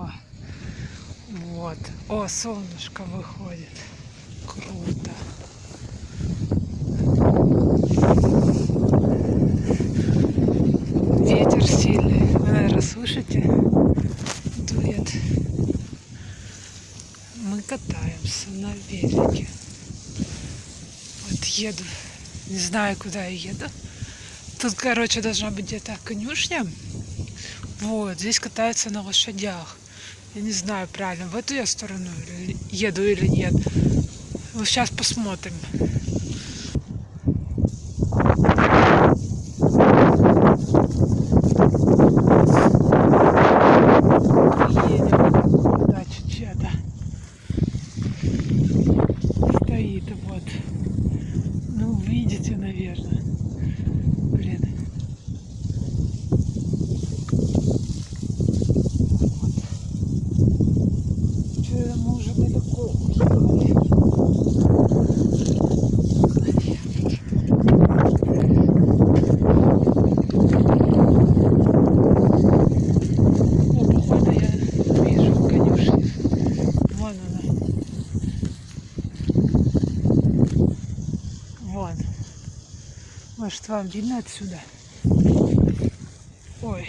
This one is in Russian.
О, вот. О, солнышко выходит. Круто. Ветер сильный. Вы, наверное, слышите? Дует. Мы катаемся на велике. Вот еду. Не знаю, куда я еду. Тут, короче, должна быть где-то конюшня. Вот, здесь катаются на лошадях. Я не знаю, правильно, в эту я сторону еду или нет. Вот сейчас посмотрим. Ладно. Может, вам видно отсюда? Ой.